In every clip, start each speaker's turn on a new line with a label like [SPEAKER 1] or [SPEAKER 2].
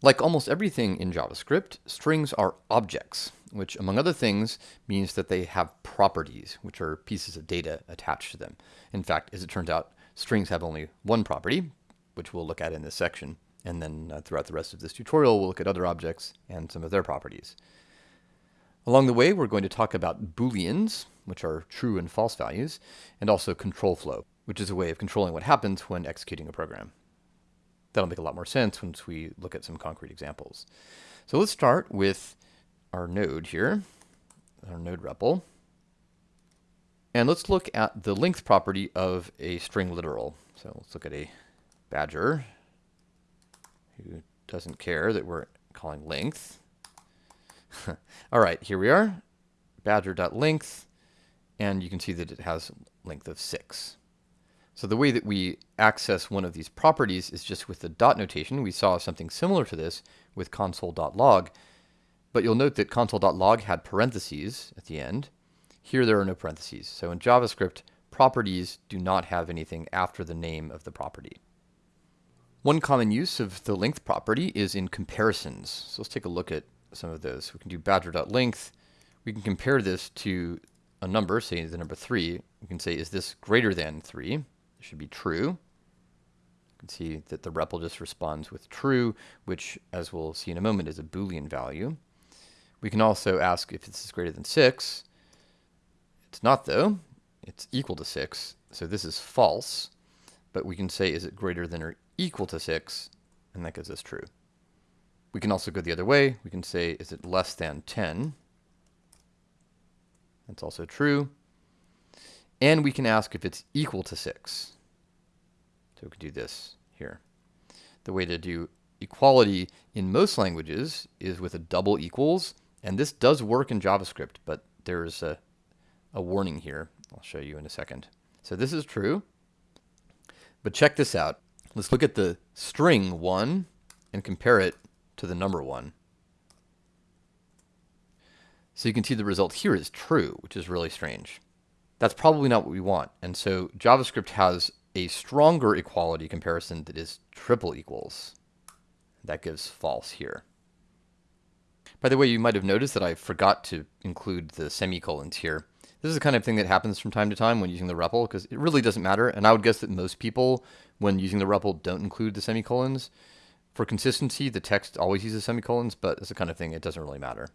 [SPEAKER 1] Like almost everything in JavaScript, strings are objects, which among other things means that they have properties, which are pieces of data attached to them. In fact, as it turns out, strings have only one property, which we'll look at in this section. And then uh, throughout the rest of this tutorial, we'll look at other objects and some of their properties. Along the way, we're going to talk about booleans, which are true and false values, and also control flow, which is a way of controlling what happens when executing a program. That'll make a lot more sense once we look at some concrete examples. So let's start with our node here, our node REPL. And let's look at the length property of a string literal. So let's look at a badger who doesn't care that we're calling length. All right, here we are, badger.length, and you can see that it has length of 6. So the way that we access one of these properties is just with the dot notation. We saw something similar to this with console.log, but you'll note that console.log had parentheses at the end. Here there are no parentheses. So in JavaScript, properties do not have anything after the name of the property. One common use of the length property is in comparisons. So let's take a look at some of those. We can do badger.length. We can compare this to a number, say the number 3. We can say, is this greater than 3? It should be true. You can see that the REPL just responds with true, which, as we'll see in a moment, is a Boolean value. We can also ask if this is greater than 6. It's not, though. It's equal to 6, so this is false. But we can say, is it greater than or equal to 6? And that gives us true. We can also go the other way. We can say, is it less than 10? That's also true. And we can ask if it's equal to 6. So we can do this here. The way to do equality in most languages is with a double equals. And this does work in JavaScript, but there's a, a warning here. I'll show you in a second. So this is true. But check this out. Let's look at the string 1 and compare it to the number 1. So you can see the result here is true, which is really strange. That's probably not what we want. And so JavaScript has a stronger equality comparison that is triple equals. That gives false here. By the way, you might have noticed that I forgot to include the semicolons here. This is the kind of thing that happens from time to time when using the REPL because it really doesn't matter. And I would guess that most people, when using the REPL, don't include the semicolons. For consistency, the text always uses semicolons, but it's the kind of thing it doesn't really matter.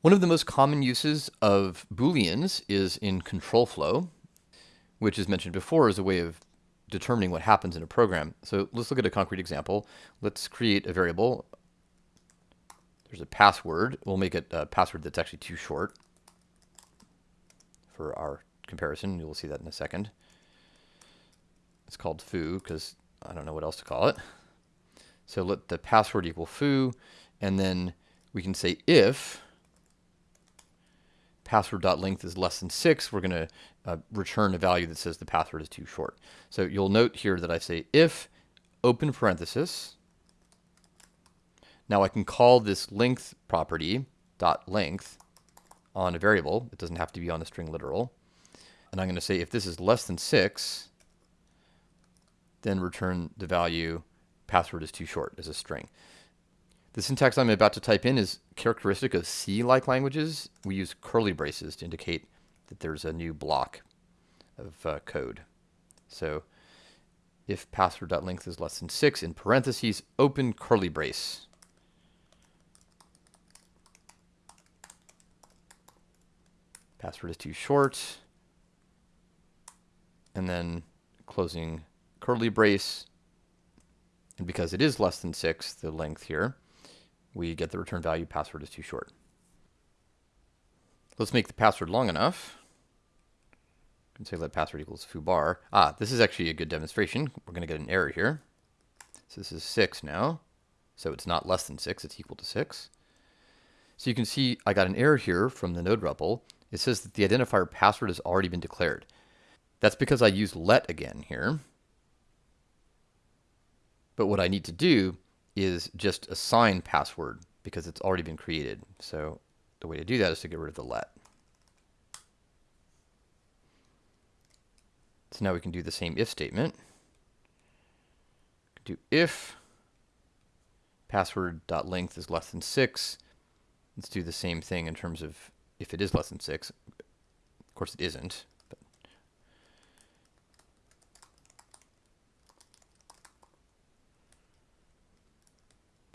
[SPEAKER 1] One of the most common uses of Booleans is in control flow, which as mentioned before is a way of determining what happens in a program. So let's look at a concrete example. Let's create a variable. There's a password. We'll make it a password that's actually too short for our comparison. You'll see that in a second. It's called foo because I don't know what else to call it. So let the password equal foo, and then we can say if password.length is less than 6, we're going to uh, return a value that says the password is too short. So you'll note here that I say if open parenthesis. Now I can call this length property dot length on a variable. It doesn't have to be on a string literal. And I'm going to say if this is less than 6, then return the value password is too short as a string. The syntax I'm about to type in is characteristic of C-like languages. We use curly braces to indicate that there's a new block of uh, code. So if password.length is less than 6, in parentheses, open curly brace. Password is too short. And then closing curly brace. And because it is less than 6, the length here, we get the return value password is too short. Let's make the password long enough. Can say let password equals foo bar. Ah, this is actually a good demonstration. We're going to get an error here. So this is 6 now. So it's not less than 6, it's equal to 6. So you can see I got an error here from the node REPL. It says that the identifier password has already been declared. That's because I used let again here. But what I need to do is just assign password because it's already been created. So the way to do that is to get rid of the let. So now we can do the same if statement. Do if password.length is less than 6. Let's do the same thing in terms of if it is less than 6. Of course it isn't. But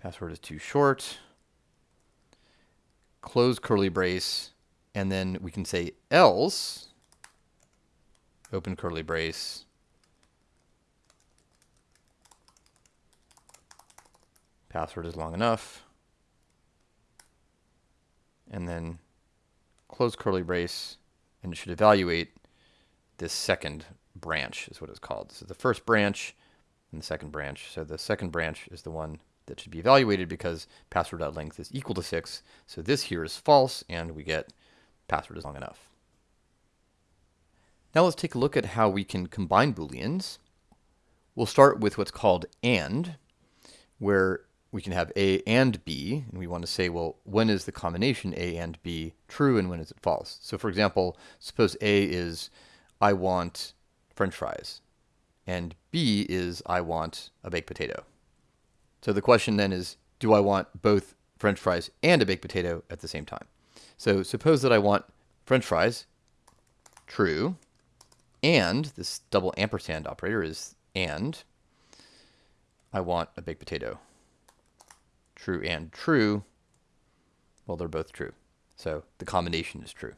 [SPEAKER 1] password is too short. Close curly brace. And then we can say else, open curly brace, password is long enough, and then close curly brace, and it should evaluate this second branch is what it's called. So the first branch and the second branch. So the second branch is the one that should be evaluated because password.length is equal to 6. So this here is false, and we get password is long enough. Now let's take a look at how we can combine booleans. We'll start with what's called AND, where we can have A and B, and we want to say, well, when is the combination A and B true and when is it false? So for example, suppose A is I want french fries, and B is I want a baked potato. So the question then is, do I want both french fries and a baked potato at the same time? So suppose that I want french fries, true, and this double ampersand operator is and I want a baked potato true and true, well, they're both true. So the combination is true.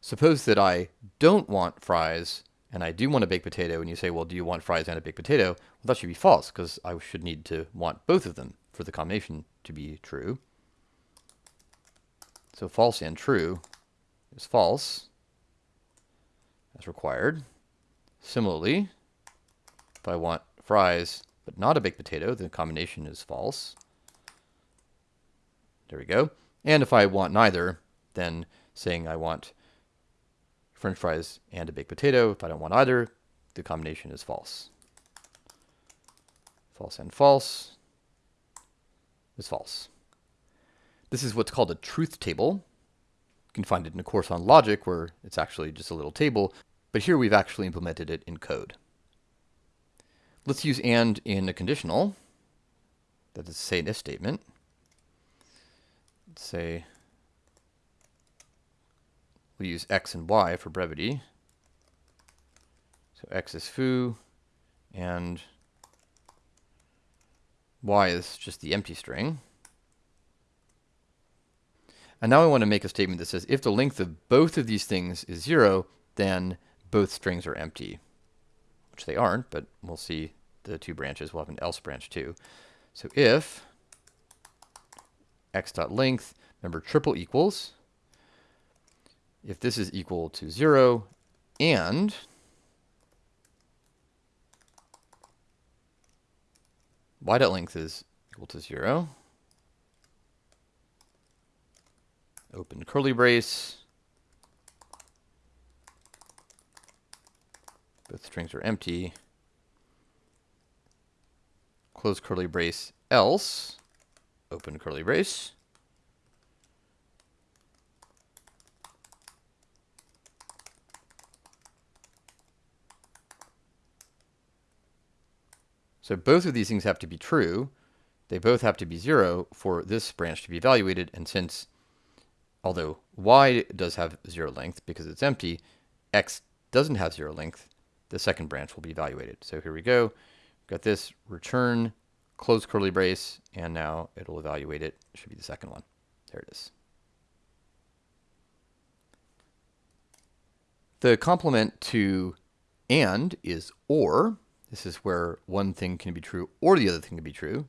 [SPEAKER 1] Suppose that I don't want fries and I do want a baked potato, and you say, well, do you want fries and a baked potato? Well, that should be false because I should need to want both of them for the combination to be true. So false and true is false as required. Similarly, if I want fries but not a baked potato, the combination is false. There we go. And if I want neither, then saying I want french fries and a baked potato, if I don't want either, the combination is false. False and false is false. This is what's called a truth table. You can find it in a course on logic where it's actually just a little table, but here we've actually implemented it in code. Let's use AND in a conditional. That is, say, an if statement let's say we'll use x and y for brevity. So x is foo, and y is just the empty string. And now I want to make a statement that says if the length of both of these things is 0, then both strings are empty, which they aren't, but we'll see the two branches. We'll have an else branch too. So if x dot length. Remember, triple equals. If this is equal to 0 and y dot length is equal to 0, open curly brace. Both strings are empty. Close curly brace, else open curly brace. So both of these things have to be true. They both have to be zero for this branch to be evaluated. And since, although y does have zero length because it's empty, x doesn't have zero length, the second branch will be evaluated. So here we go. Got this return close curly brace, and now it'll evaluate it. it. Should be the second one. There it is. The complement to and is or. This is where one thing can be true or the other thing can be true.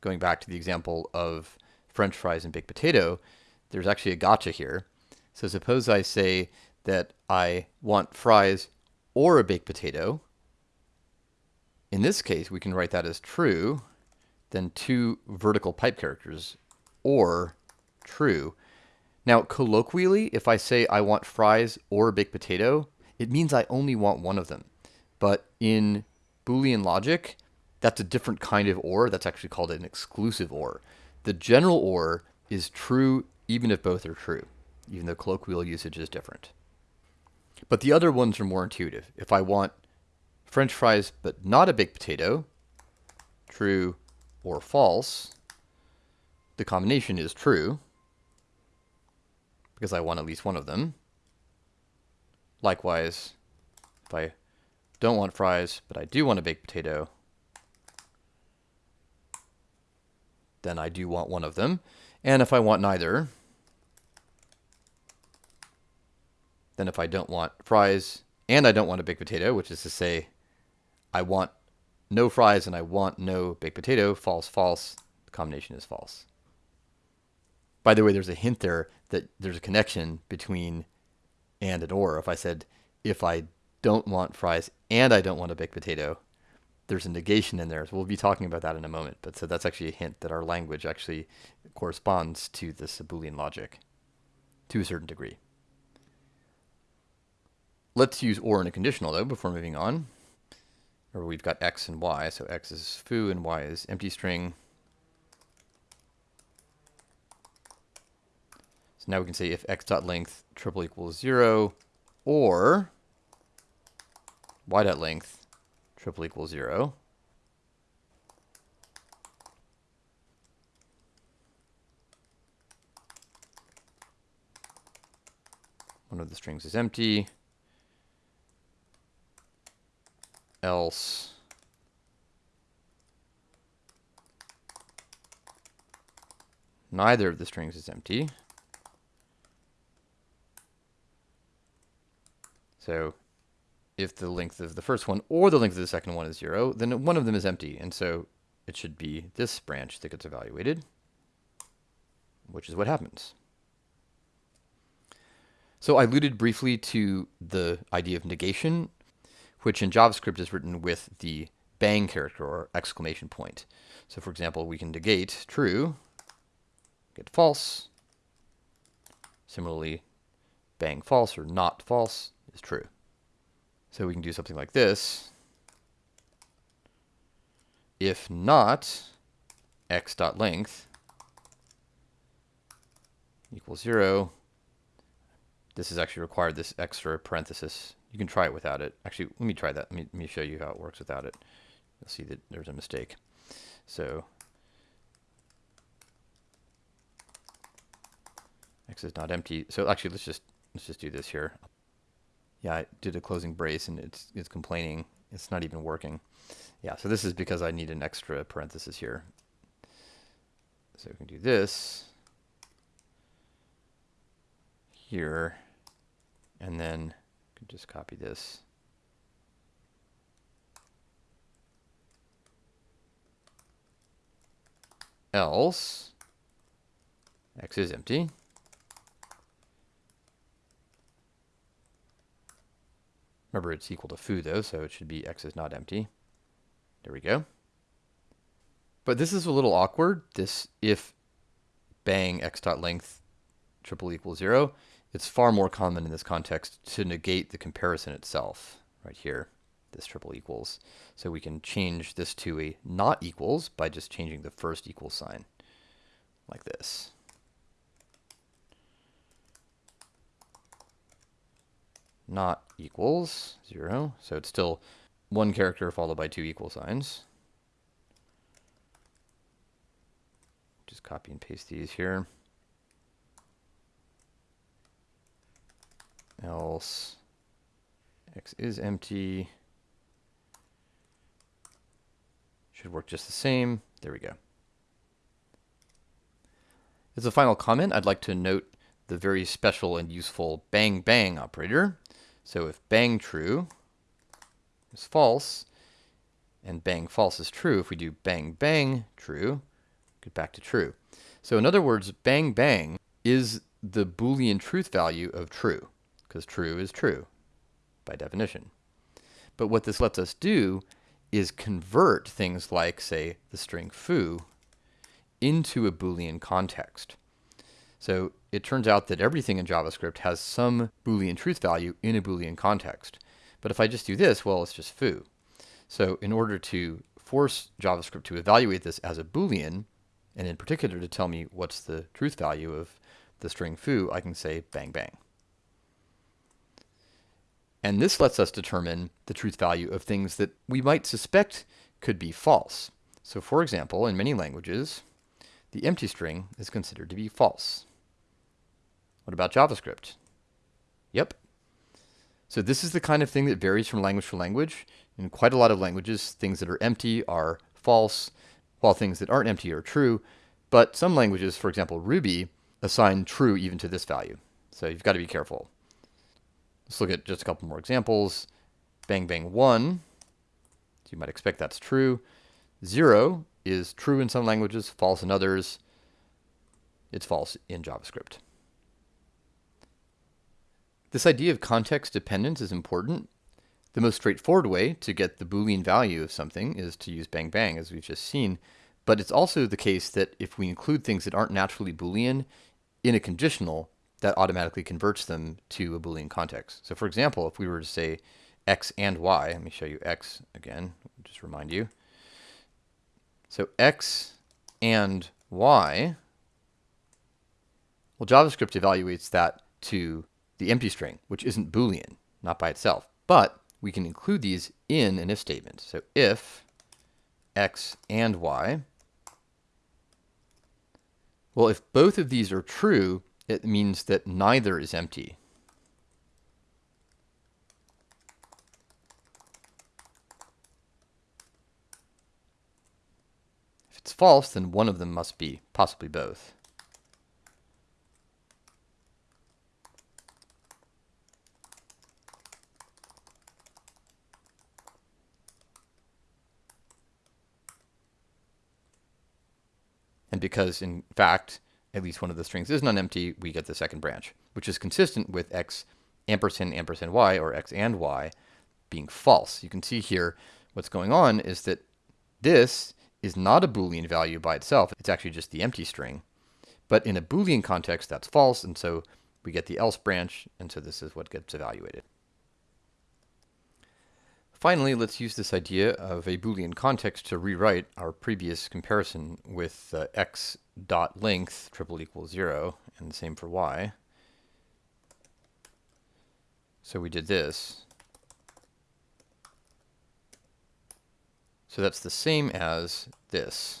[SPEAKER 1] Going back to the example of french fries and baked potato, there's actually a gotcha here. So suppose I say that I want fries or a baked potato. In this case, we can write that as true then two vertical pipe characters, or true. Now, colloquially, if I say I want fries or a baked potato, it means I only want one of them. But in Boolean logic, that's a different kind of OR. That's actually called an exclusive OR. The general OR is true even if both are true, even though colloquial usage is different. But the other ones are more intuitive. If I want french fries but not a baked potato, true or false, the combination is true, because I want at least one of them. Likewise, if I don't want fries, but I do want a baked potato, then I do want one of them. And if I want neither, then if I don't want fries and I don't want a baked potato, which is to say I want no fries and I want no baked potato, false, false, the combination is false. By the way, there's a hint there that there's a connection between and and or. If I said, if I don't want fries and I don't want a baked potato, there's a negation in there. So we'll be talking about that in a moment. But so that's actually a hint that our language actually corresponds to this Boolean logic to a certain degree. Let's use or in a conditional though before moving on. Or we've got x and y. So x is foo and y is empty string. So now we can say if x dot length triple equals zero or y dot length triple equals zero. One of the strings is empty. else neither of the strings is empty. So if the length of the first one or the length of the second one is zero, then one of them is empty. And so it should be this branch that gets evaluated, which is what happens. So I alluded briefly to the idea of negation which in JavaScript is written with the bang character or exclamation point. So for example, we can negate true, get false. Similarly, bang false or not false is true. So we can do something like this. If not x dot length equals zero, this is actually required this extra parenthesis you can try it without it. Actually, let me try that. Let me, let me show you how it works without it. You'll see that there's a mistake. So X is not empty. So actually, let's just let's just do this here. Yeah, I did a closing brace and it's it's complaining. It's not even working. Yeah, so this is because I need an extra parenthesis here. So we can do this here, and then just copy this. Else, x is empty. Remember, it's equal to foo, though, so it should be x is not empty. There we go. But this is a little awkward, this if bang x dot length triple equals 0 it's far more common in this context to negate the comparison itself right here, this triple equals. So we can change this to a not equals by just changing the first equal sign like this. Not equals zero. So it's still one character followed by two equal signs. Just copy and paste these here. else x is empty. Should work just the same. There we go. As a final comment, I'd like to note the very special and useful bang bang operator. So if bang true is false, and bang false is true, if we do bang bang true, get back to true. So in other words, bang bang is the Boolean truth value of true because true is true by definition. But what this lets us do is convert things like, say, the string foo into a Boolean context. So it turns out that everything in JavaScript has some Boolean truth value in a Boolean context. But if I just do this, well, it's just foo. So in order to force JavaScript to evaluate this as a Boolean, and in particular to tell me what's the truth value of the string foo, I can say bang bang. And this lets us determine the truth value of things that we might suspect could be false. So for example, in many languages, the empty string is considered to be false. What about JavaScript? Yep. So this is the kind of thing that varies from language to language. In quite a lot of languages, things that are empty are false, while things that aren't empty are true. But some languages, for example Ruby, assign true even to this value. So you've got to be careful. Let's look at just a couple more examples. Bang bang 1, so you might expect that's true. 0 is true in some languages, false in others. It's false in JavaScript. This idea of context dependence is important. The most straightforward way to get the Boolean value of something is to use bang bang, as we've just seen. But it's also the case that if we include things that aren't naturally Boolean in a conditional, that automatically converts them to a Boolean context. So for example, if we were to say x and y, let me show you x again, just remind you. So x and y, well, JavaScript evaluates that to the empty string, which isn't Boolean, not by itself. But we can include these in an if statement. So if x and y, well, if both of these are true, it means that neither is empty. If it's false, then one of them must be, possibly both. Because, in fact, at least one of the strings is non-empty, we get the second branch, which is consistent with x ampersand ampersand y, or x and y, being false. You can see here what's going on is that this is not a Boolean value by itself. It's actually just the empty string. But in a Boolean context, that's false, and so we get the else branch, and so this is what gets evaluated. Finally, let's use this idea of a Boolean context to rewrite our previous comparison with uh, x dot length triple equals 0, and the same for y. So we did this. So that's the same as this.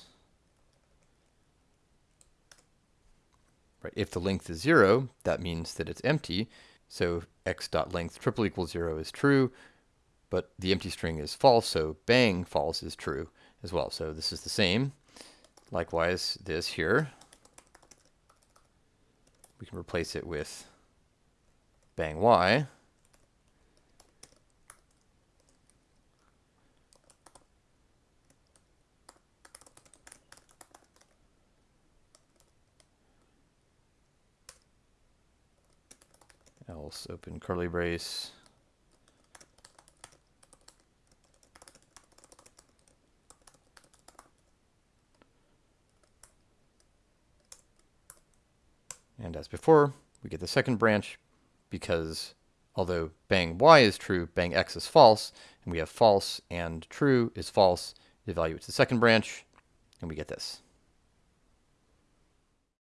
[SPEAKER 1] Right, if the length is 0, that means that it's empty. So x dot length triple equals 0 is true but the empty string is false, so bang false is true as well. So this is the same. Likewise, this here, we can replace it with bang y. else open curly brace And as before, we get the second branch because although bang y is true, bang x is false, and we have false and true is false, it evaluates the second branch, and we get this.